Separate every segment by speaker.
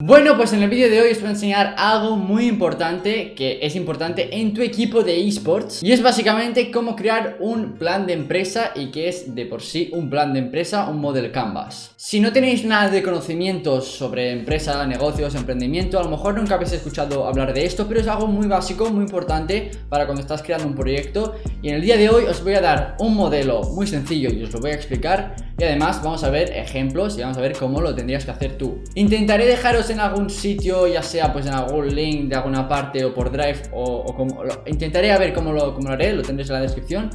Speaker 1: Bueno, pues en el vídeo de hoy os voy a enseñar algo muy importante que es importante en tu equipo de esports y es básicamente cómo crear un plan de empresa y que es de por sí un plan de empresa, un model canvas. Si no tenéis nada de conocimientos sobre empresa, negocios, emprendimiento, a lo mejor nunca habéis escuchado hablar de esto, pero es algo muy básico, muy importante para cuando estás creando un proyecto y en el día de hoy os voy a dar un modelo muy sencillo y os lo voy a explicar y además vamos a ver ejemplos y vamos a ver cómo lo tendrías que hacer tú. Intentaré dejaros en algún sitio, ya sea pues en algún link de alguna parte o por Drive o, como... intentaré a ver cómo lo, cómo lo haré, lo tendréis en la descripción.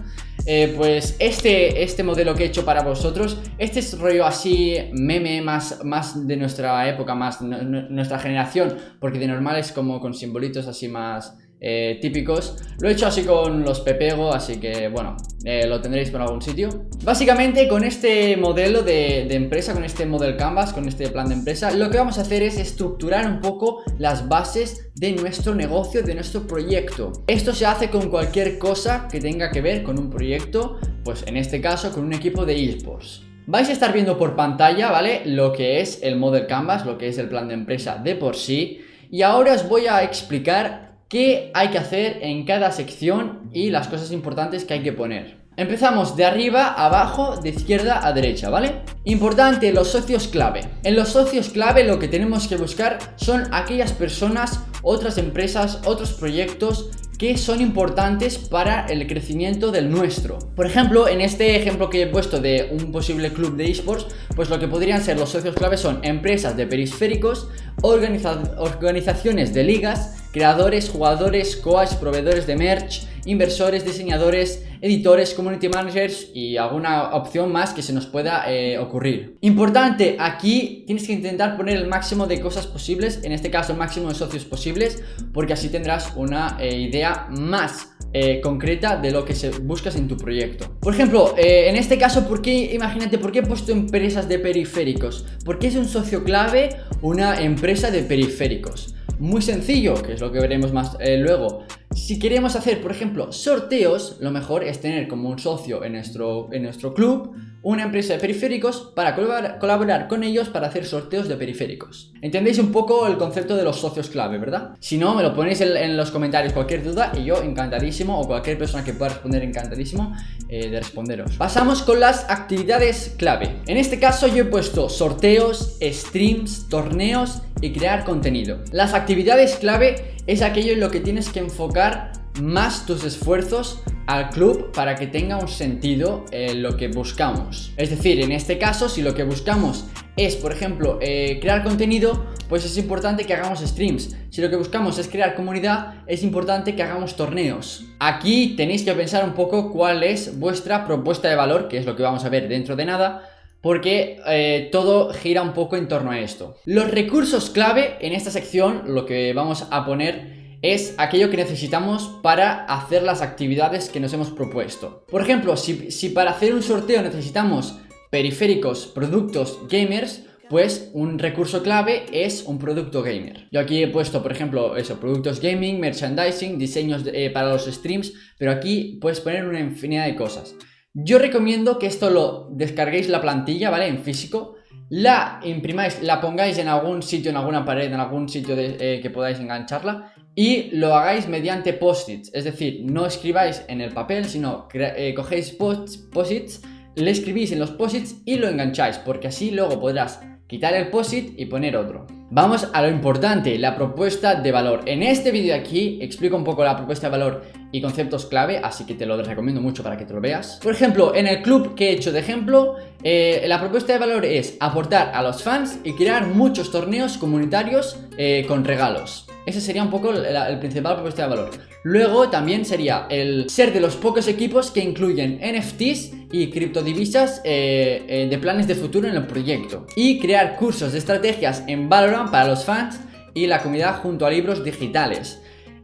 Speaker 1: Eh, pues este, este modelo que he hecho para vosotros, este es rollo así meme más, más de nuestra época, más nuestra generación, porque de normal es como con simbolitos así más eh, típicos. Lo he hecho así con los Pepego, así que bueno, eh, lo tendréis por algún sitio. Básicamente con este modelo de, empresa, con este model canvas, con este plan de empresa, lo que vamos a hacer es estructurar un poco las bases de nuestro negocio, de nuestro proyecto. Esto se hace con cualquier cosa que tenga que ver con un proyecto, pues en este caso con un equipo de esports. Vais a estar viendo por pantalla, ¿vale? Lo que es el model canvas, lo que es el plan de empresa de por sí. Y ahora os voy a explicar qué hay que hacer en cada sección y las cosas importantes que hay que poner. Empezamos de arriba a abajo, de izquierda a derecha, ¿vale? Importante, los socios clave. En los socios clave lo que tenemos que buscar son aquellas personas, otras empresas, otros proyectos que son importantes para el crecimiento del nuestro. Por ejemplo, en este ejemplo que he puesto de un posible club de esports, pues lo que podrían ser los socios clave son empresas de periféricos, organizaciones de ligas, creadores, jugadores, coach, proveedores de merch, inversores, diseñadores, editores, community managers y alguna opción más que se nos pueda eh, ocurrir. Importante, aquí tienes que intentar poner el máximo de cosas posibles, en este caso el máximo de socios posibles, porque así tendrás una eh, idea más eh, concreta de lo que buscas en tu proyecto. Por ejemplo, en este caso, ¿por qué, imagínate, por qué he puesto empresas de periféricos? Porque es un socio clave una empresa de periféricos. Muy sencillo, que es lo que veremos más eh, luego. Si queremos hacer, por ejemplo, sorteos, lo mejor es tener como un socio en nuestro, en nuestro club una empresa de periféricos para colaborar, con ellos para hacer sorteos de periféricos. ¿Entendéis un poco el concepto de los socios clave, verdad? Si no, me lo ponéis en, los comentarios cualquier duda y yo encantadísimo o cualquier persona que pueda responder encantadísimo eh, de responderos. Pasamos con las actividades clave. En este caso yo he puesto sorteos, streams, torneos y crear contenido. Las actividades clave es aquello en lo que tienes que enfocar más tus esfuerzos al club para que tenga un sentido eh, lo que buscamos. Es decir, en este caso, si lo que buscamos es, por ejemplo, eh, crear contenido, pues es importante que hagamos streams. Si lo que buscamos es crear comunidad, es importante que hagamos torneos. Aquí tenéis que pensar un poco cuál es vuestra propuesta de valor, que es lo que vamos a ver dentro de nada, porque eh, todo gira un poco en torno a esto. Los recursos clave en esta sección, lo que vamos a poner es aquello que necesitamos para hacer las actividades que nos hemos propuesto. Por ejemplo, si, para hacer un sorteo necesitamos periféricos, productos, gamers, pues un recurso clave es un producto gamer. Yo aquí he puesto, por ejemplo, eso, productos gaming, merchandising, diseños eh, para los streams, pero aquí puedes poner una infinidad de cosas. Yo recomiendo que esto lo descarguéis la plantilla, ¿vale? En físico, la imprimáis, la pongáis en algún sitio, en alguna pared, en algún sitio eh, que podáis engancharla y lo hagáis mediante post-its, es decir, no escribáis en el papel, sino eh, cogéis post-its, le escribís en los post-its y lo engancháis, porque así luego podrás quitar el POSIT y poner otro. Vamos a lo importante, la propuesta de valor. En este vídeo aquí explico un poco la propuesta de valor y conceptos clave, así que te lo recomiendo mucho para que te lo veas. Por ejemplo, en el club que he hecho de ejemplo, eh, la propuesta de valor es aportar a los fans y crear muchos torneos comunitarios eh, con regalos. Ese sería un poco el, principal propuesta de valor. Luego también sería el ser de los pocos equipos que incluyen NFTs y criptodivisas eh, de planes de futuro en el proyecto. Y crear cursos de estrategias en Valorant para los fans y la comunidad junto a libros digitales.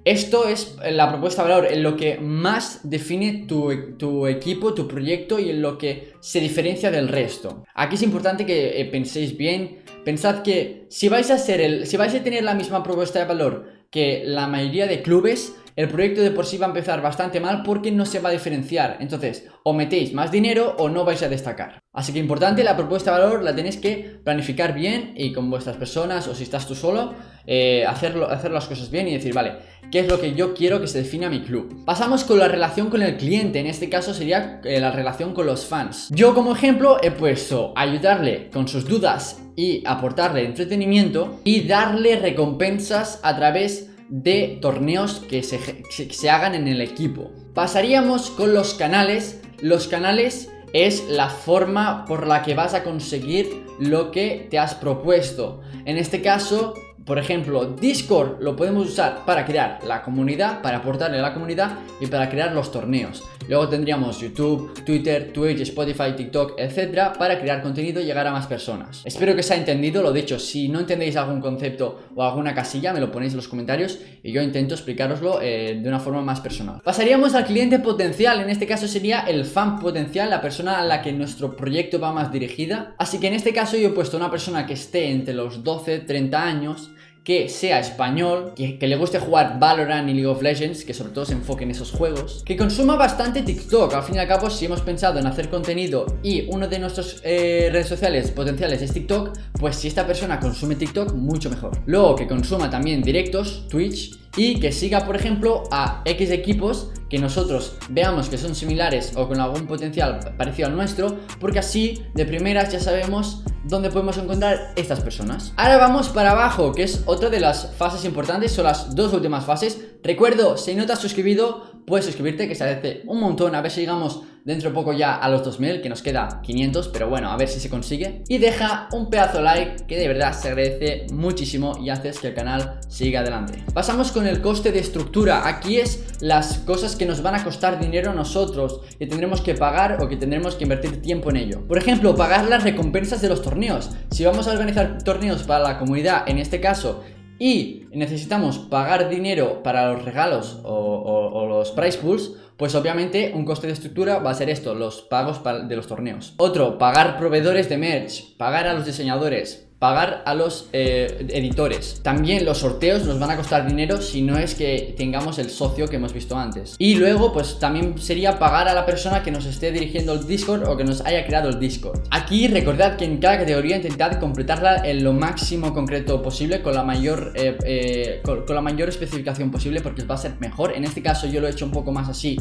Speaker 1: Esto es la propuesta de valor, en lo que más define tu, equipo, tu proyecto y en lo que se diferencia del resto. Aquí es importante que eh, penséis bien, pensad que si vais a ser el, si vais a tener la misma propuesta de valor que la mayoría de clubes, el proyecto de por sí va a empezar bastante mal porque no se va a diferenciar. Entonces, o metéis más dinero o no vais a destacar. Así que importante, la propuesta de valor la tenéis que planificar bien y con vuestras personas o si estás tú solo, eh, hacerlo, hacer las cosas bien y decir, vale, ¿qué es lo que yo quiero que se defina mi club? Pasamos con la relación con el cliente, en este caso sería eh, la relación con los fans. Yo como ejemplo he puesto ayudarle con sus dudas y aportarle entretenimiento y darle recompensas a través de torneos que se, se hagan en el equipo. Pasaríamos con los canales. Los canales es la forma por la que vas a conseguir lo que te has propuesto. En este caso, por ejemplo, Discord lo podemos usar para crear la comunidad, para aportarle a la comunidad y para crear los torneos. Luego tendríamos YouTube, Twitter, Twitch, Spotify, TikTok, etcétera, para crear contenido y llegar a más personas. Espero que os haya entendido, lo dicho, si no entendéis algún concepto o alguna casilla, me lo ponéis en los comentarios y yo intento explicaroslo eh, de una forma más personal. Pasaríamos al cliente potencial, en este caso sería el fan potencial, la persona a la que nuestro proyecto va más dirigida. Así que en este caso yo he puesto una persona que esté entre los 12, 30 años que sea español, que, le guste jugar Valorant y League of Legends, que sobre todo se enfoque en esos juegos, que consuma bastante TikTok, al fin y al cabo si hemos pensado en hacer contenido y uno de nuestros eh, redes sociales potenciales es TikTok, pues si esta persona consume TikTok, mucho mejor. Luego que consuma también directos, Twitch, y que siga por ejemplo a X equipos que nosotros veamos que son similares o con algún potencial parecido al nuestro porque así de primeras ya sabemos dónde podemos encontrar estas personas. Ahora vamos para abajo que es otra de las fases importantes, son las dos últimas fases. Recuerdo, si no te has suscribido puedes suscribirte que se agradece un montón. A ver si llegamos dentro de poco ya a los 2000 que nos queda 500 pero bueno a ver si se consigue. Y deja un pedazo like que de verdad se agradece muchísimo y haces que el canal siga adelante. Pasamos con el coste de estructura. Aquí es las cosas que nos van a costar dinero a nosotros que tendremos que pagar o que tendremos que invertir tiempo en ello. Por ejemplo pagar las recompensas de los torneos. Si vamos a organizar torneos para la comunidad en este caso y necesitamos pagar dinero para los regalos o, los price pools, pues obviamente un coste de estructura va a ser esto, los pagos de los torneos. Otro, pagar proveedores de merch, pagar a los diseñadores, pagar a los eh, editores. También los sorteos nos van a costar dinero si no es que tengamos el socio que hemos visto antes. Y luego pues también sería pagar a la persona que nos esté dirigiendo el Discord o que nos haya creado el Discord. Aquí recordad que en cada categoría intentad completarla en lo máximo concreto posible con la mayor, eh, eh, con, la mayor especificación posible porque os va a ser mejor. En este caso yo lo he hecho un poco más así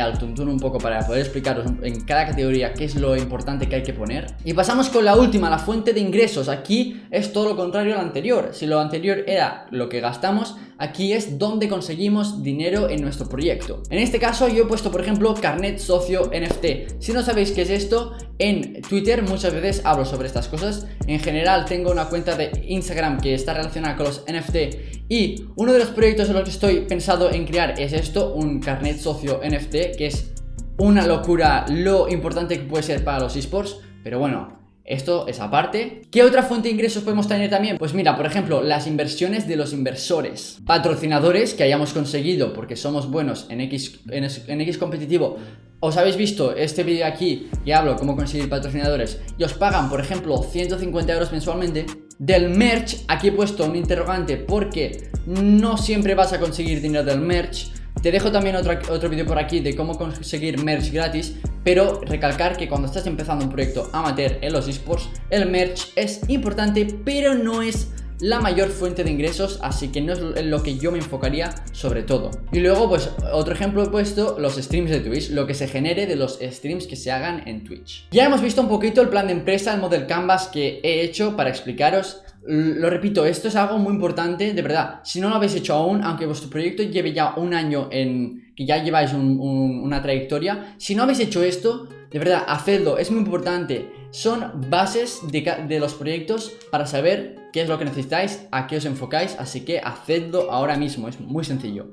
Speaker 1: al tuntún un poco para poder explicaros en cada categoría qué es lo importante que hay que poner. Y pasamos con la última, la fuente de ingresos. Aquí es todo lo contrario al anterior. Si lo anterior era lo que gastamos, aquí es donde conseguimos dinero en nuestro proyecto. En este caso yo he puesto, por ejemplo, carnet socio NFT. Si no sabéis qué es esto, en Twitter muchas veces hablo sobre estas cosas. En general tengo una cuenta de Instagram que está relacionada con los NFT y uno de los proyectos en los que estoy pensado en crear es esto, un carnet socio NFT, que es una locura lo importante que puede ser para los esports. Pero bueno, esto es aparte. ¿Qué otra fuente de ingresos podemos tener también? Pues mira, por ejemplo, las inversiones de los inversores. Patrocinadores que hayamos conseguido porque somos buenos en X, en, X competitivo. Os habéis visto este vídeo aquí y hablo cómo conseguir patrocinadores y os pagan, por ejemplo, 150 euros mensualmente. Del merch, aquí he puesto un interrogante porque no siempre vas a conseguir dinero del merch te dejo también otro, otro vídeo por aquí de cómo conseguir merch gratis, pero recalcar que cuando estás empezando un proyecto amateur en los esports, el merch es importante, pero no es la mayor fuente de ingresos, así que no es lo que yo me enfocaría sobre todo. Y luego, pues, otro ejemplo he puesto, los streams de Twitch, lo que se genere de los streams que se hagan en Twitch. Ya hemos visto un poquito el plan de empresa, el model canvas que he hecho para explicaros lo repito, esto es algo muy importante, de verdad. Si no lo habéis hecho aún, aunque vuestro proyecto lleve ya un año en que ya lleváis una trayectoria, si no habéis hecho esto, de verdad, hacedlo, es muy importante. Son bases de, los proyectos para saber qué es lo que necesitáis, a qué os enfocáis, así que hacedlo ahora mismo, es muy sencillo.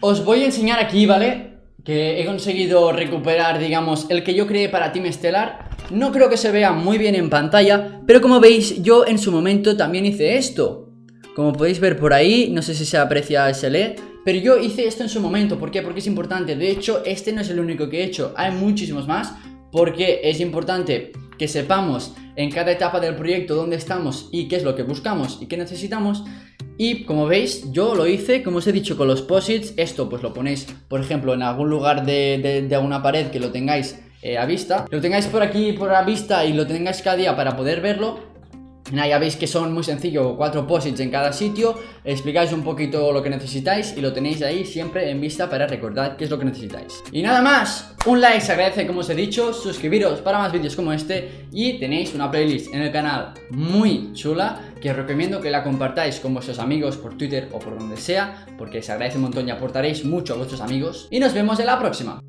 Speaker 1: Os voy a enseñar aquí, ¿vale? Que he conseguido recuperar, digamos, el que yo creé para Team Stellar no creo que se vea muy bien en pantalla, pero como veis yo en su momento también hice esto. Como podéis ver por ahí, no sé si se aprecia ese lee, pero yo hice esto en su momento, ¿por qué? Porque es importante, de hecho este no es el único que he hecho, hay muchísimos más, porque es importante que sepamos en cada etapa del proyecto dónde estamos y qué es lo que buscamos y qué necesitamos Y como veis, yo lo hice, como os he dicho, con los posits. Esto pues lo ponéis, por ejemplo, en algún lugar de, de, una pared que lo tengáis eh, a vista. Lo tengáis por aquí, por la vista y lo tengáis cada día para poder verlo. ya veis que son muy sencillo, cuatro posits en cada sitio Explicáis un poquito lo que necesitáis y lo tenéis ahí siempre en vista para recordar qué es lo que necesitáis Y nada más, un like se agradece como os he dicho Suscribiros para más vídeos como este Y tenéis una playlist en el canal muy chula Que os recomiendo que la compartáis con vuestros amigos por Twitter o por donde sea Porque se agradece un montón y aportaréis mucho a vuestros amigos Y nos vemos en la próxima